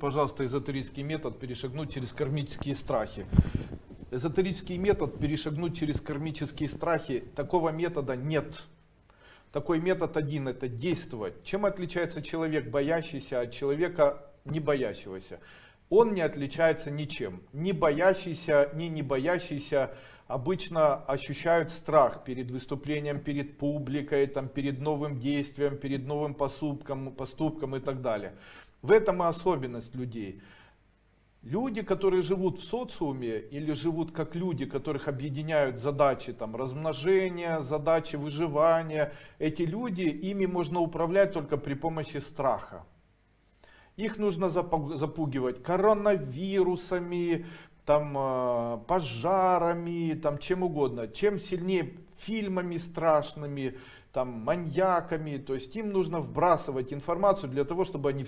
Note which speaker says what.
Speaker 1: пожалуйста, эзотерический метод перешагнуть через кармические страхи. Эзотерический метод перешагнуть через кармические страхи, такого метода нет. Такой метод один, это действовать. Чем отличается человек, боящийся от человека, не боящегося? Он не отличается ничем. Ни боящийся, ни не боящийся обычно ощущают страх перед выступлением, перед публикой, там, перед новым действием, перед новым поступком, поступком и так далее. В этом и особенность людей. Люди, которые живут в социуме или живут как люди, которых объединяют задачи там, размножения, задачи выживания, эти люди, ими можно управлять только при помощи страха. Их нужно запугивать коронавирусами, там, э, пожарами, там, чем угодно. Чем сильнее фильмами страшными, там, маньяками. То есть им нужно вбрасывать информацию для того, чтобы они